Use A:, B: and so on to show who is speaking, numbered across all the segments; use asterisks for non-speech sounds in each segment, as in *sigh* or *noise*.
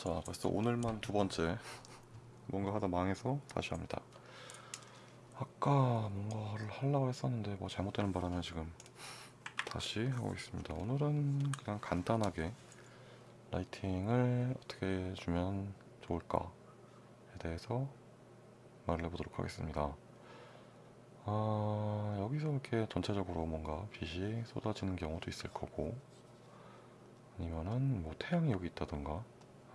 A: 자 벌써 오늘만 두 번째. 뭔가 하다 망해서 다시 합니다. 아까 뭔가를 하려고 했었는데 뭐 잘못되는 바람에 지금 다시 하고 있습니다. 오늘은 그냥 간단하게 라이팅을 어떻게 해주면 좋을까에 대해서 말을 해보도록 하겠습니다. 아, 여기서 이렇게 전체적으로 뭔가 빛이 쏟아지는 경우도 있을 거고 아니면은 뭐 태양이 여기 있다던가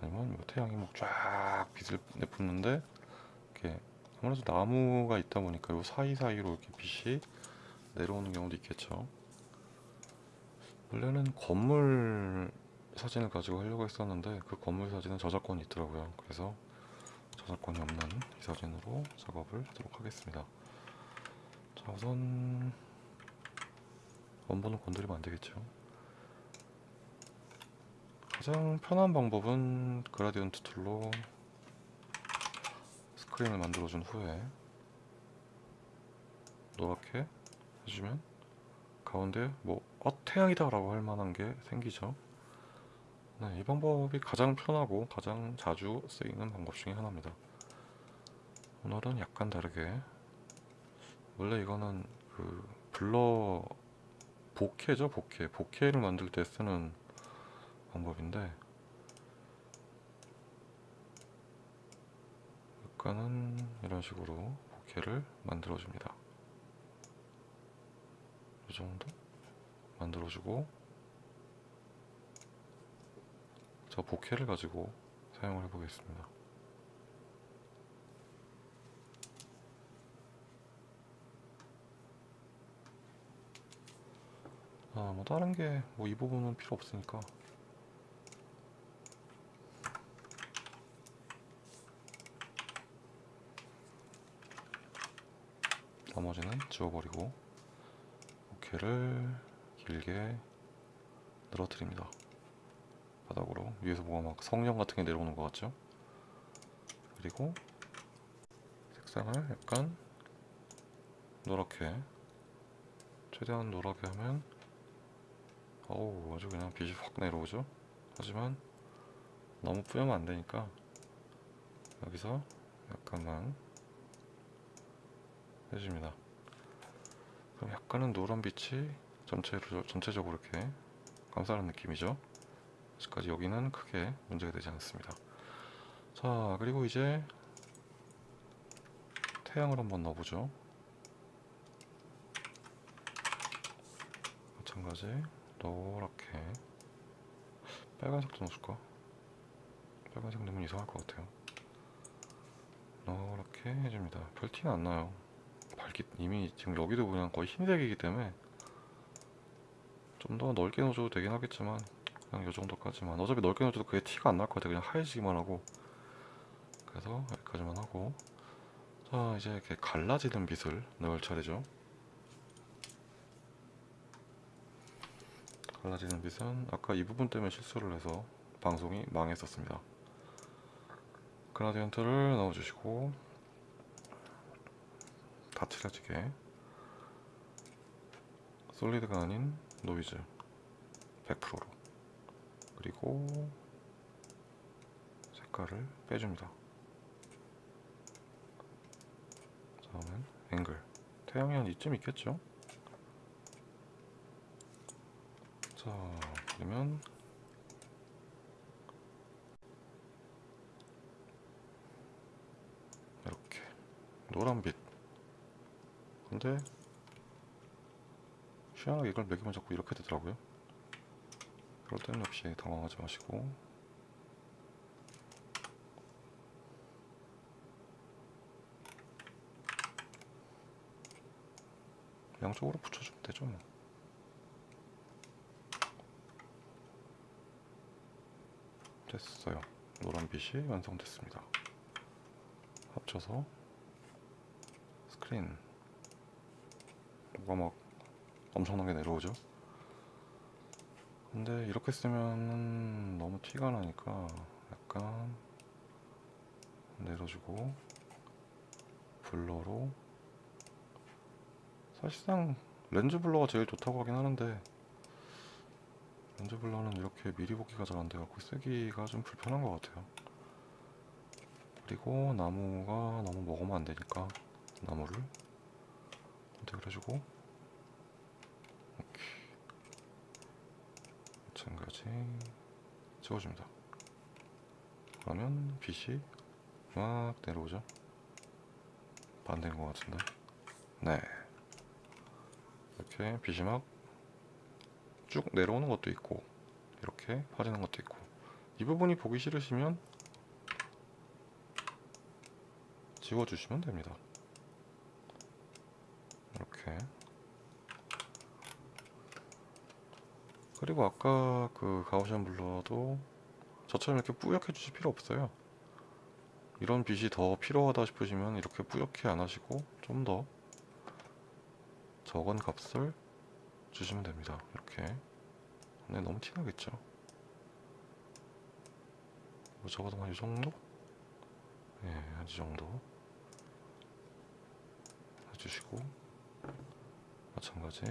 A: 아니면 뭐 태양이 뭐쫙 빛을 내뿜는데 이렇게 아무래도 나무가 있다 보니까 요 사이사이로 이렇게 빛이 내려오는 경우도 있겠죠. 원래는 건물 사진을 가지고 하려고 했었는데 그 건물 사진은 저작권이 있더라고요. 그래서 저작권이 없는 이 사진으로 작업을 하도록 하겠습니다. 자 우선 원본은 건드리면 안 되겠죠 가장 편한 방법은 gradient tool로 스크린을 만들어준 후에 노랗게 해주면 가운데 뭐 어, 태양이다 라고 할 만한 게 생기죠. 네, 이 방법이 가장 편하고 가장 자주 쓰이는 방법 중에 하나입니다. 오늘은 약간 다르게 원래 이거는 그 블러 보케죠 보케. 보케를 만들 때 쓰는 방법인데 약간은 이런 식으로 보케를 만들어 줍니다. 이 정도 만들어 주고 저 보케를 가지고 사용을 해 보겠습니다. 아, 뭐 다른 게 뭐 이 부분은 필요 없으니까 나머지는 지워버리고 오케를 길게 늘어뜨립니다. 바닥으로. 위에서 뭐가 막 성냥 같은 게 내려오는 것 같죠? 그리고 색상을 약간 노랗게 최대한 노랗게 하면 어우 아주 그냥 빛이 확 내려오죠? 하지만 너무 뿌리면 안 되니까 여기서 약간만 해줍니다. 그럼 약간은 노란 빛이 전체로, 전체적으로 이렇게 감싸는 느낌이죠? 아직까지 여기는 크게 문제가 되지 않습니다. 자 그리고 이제 태양을 한번 넣어보죠. 마찬가지 노랗게. 빨간색도 넣어줄까? 빨간색 넣으면 이상할 것 같아요. 노랗게 해줍니다. 별 티는 안 나요 밝기 이미 지금 여기도 그냥 거의 흰색이기 때문에 좀 더 넓게 넣어줘도 되긴 하겠지만 그냥 이 정도까지만. 어차피 넓게 넣어줘도 그게 티가 안 날 것 같아요 그냥 하얘지기만 하고. 그래서 여기까지만 하고. 자 이제 이렇게 갈라지는 빛을 넣을 차례죠. 갈라지는 빛은 아까 이 부분 때문에 실수를 해서 방송이 망했었습니다. gradient를 넣어주시고 다 칠해지게. solid가 아닌 노이즈 100%로. 그리고 색깔을 빼줍니다. 다음은 앵글. 태양이 한 이쯤 있겠죠? 자 그러면 이렇게. 노란빛 근데 희한하게 이걸 매기면 자꾸 이렇게 되더라고요. 그럴 때는 역시 당황하지 마시고. 양쪽으로 붙여주면 되죠 뭐. 됐어요. 노란빛이 완성됐습니다. 합쳐서 스크린 뭐가 막 엄청나게 내려오죠? 근데 이렇게 쓰면 너무 티가 나니까 약간 내려주고 블러로. 사실상 렌즈 블러가 제일 좋다고 하긴 하는데 렌즈 블러는 이렇게 미리 볶기가 잘 안 돼갖고 쓰기가 좀 불편한 것 같아요. 그리고 나무가 너무 먹으면 안 되니까 나무를 선택을 해주고 오케이 마찬가지 찍어줍니다. 그러면 빛이 막 내려오죠. 반대인 것 같은데. 네. 이렇게 빛이 막 쭉 내려오는 것도 있고 이렇게 빠지는 것도 있고 이 부분이 보기 싫으시면 지워주시면 됩니다. 이렇게 그리고 아까 그 가우시안 블러도 저처럼 이렇게 뿌옇게 주실 필요 없어요. 이런 빛이 더 필요하다 싶으시면 이렇게 뿌옇게 안 하시고 좀 더 적은 값을 주시면 됩니다. 이렇게. 네, 너무 티나겠죠? 뭐 적어도 한 이 정도? 네, 한이 정도 해주시고 마찬가지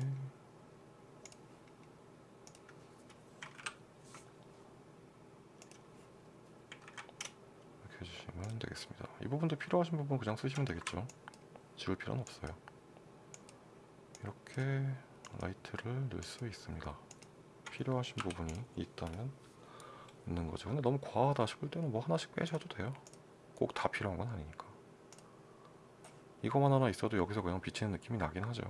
A: 이렇게 해주시면 되겠습니다. 이 부분도 필요하신 부분 그냥 쓰시면 되겠죠. 지울 필요는 없어요. 이렇게 라이트를 넣을 수 있습니다. 필요하신 부분이 있다면 있는 거죠. 근데 너무 과하다 싶을 때는 뭐 하나씩 빼셔도 돼요. 꼭 다 필요한 건 아니니까. 이거만 하나 있어도 여기서 그냥 비치는 느낌이 나긴 하죠.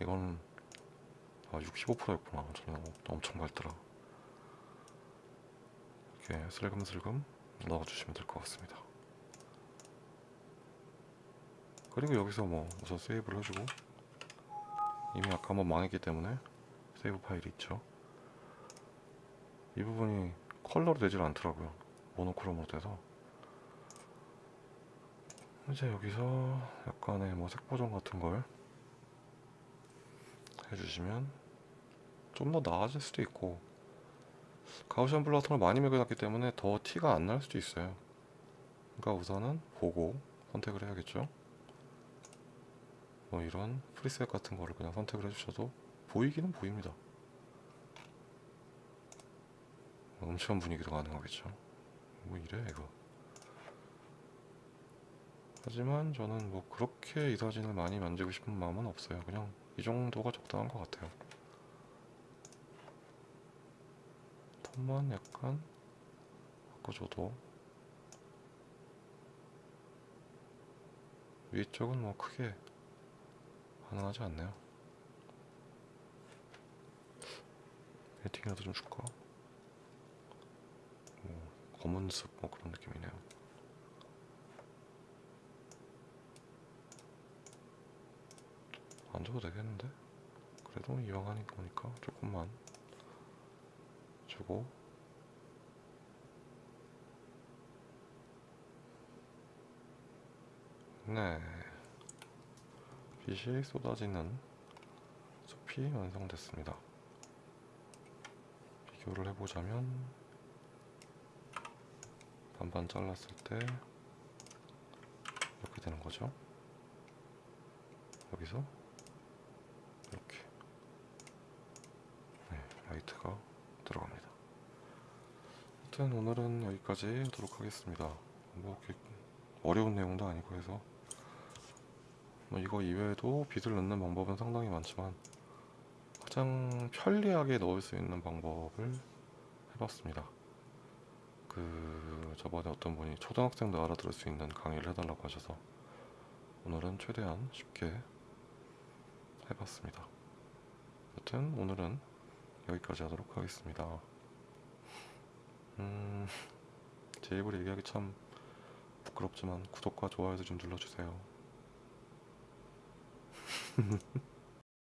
A: 이건 아 65%였구나. 저는 엄청 밝더라. 이렇게 슬금슬금 넣어주시면 될 것 같습니다. 그리고 여기서 뭐 우선 세이브를 해주고 이미 아까 한번 망했기 때문에 세이브 파일이 있죠. 이 부분이 컬러로 되질 않더라고요. 모노크롬으로 돼서 이제 여기서 약간의 뭐 색보정 같은 걸 해주시면 좀 더 나아질 수도 있고 가우시안 걸 많이 매겨놨기 때문에 더 티가 안 날 수도 있어요. 그러니까 우선은 보고 선택을 해야겠죠. 뭐 이런 프리셋 같은 거를 그냥 선택을 해주셔도 보이기는 보입니다. 음침한 분위기도 가능하겠죠. 뭐 이래 이거. 하지만 저는 뭐 그렇게 이 사진을 많이 만지고 싶은 마음은 없어요. 그냥 이 정도가 적당한 것 같아요. 톤만 약간 바꿔줘도 위쪽은 뭐 크게 가능하지 않네요. 베팅이라도 좀 줄까? 뭐 검은 습뭐 그런 느낌이네요. 안 줘도 되겠는데? 그래도 이왕 하는 거니까 조금만 주고 네 빛이 쏟아지는 숲이 완성됐습니다. 비교를 해보자면 반반 잘랐을 때 이렇게 되는 거죠. 여기서 이렇게 네, 라이트가 들어갑니다. 하여튼 오늘은 여기까지 하도록 하겠습니다. 뭐 어려운 내용도 아니고 해서 뭐 이거 이외에도 빛을 넣는 방법은 상당히 많지만 가장 편리하게 넣을 수 있는 방법을 해봤습니다. 그 저번에 어떤 분이 초등학생도 알아들을 수 있는 강의를 해달라고 하셔서 오늘은 최대한 쉽게 해봤습니다. 여튼 오늘은 여기까지 하도록 하겠습니다. 음, 제 입으로 얘기하기 참 부끄럽지만 구독과 좋아요도 좀 눌러주세요. *laughs*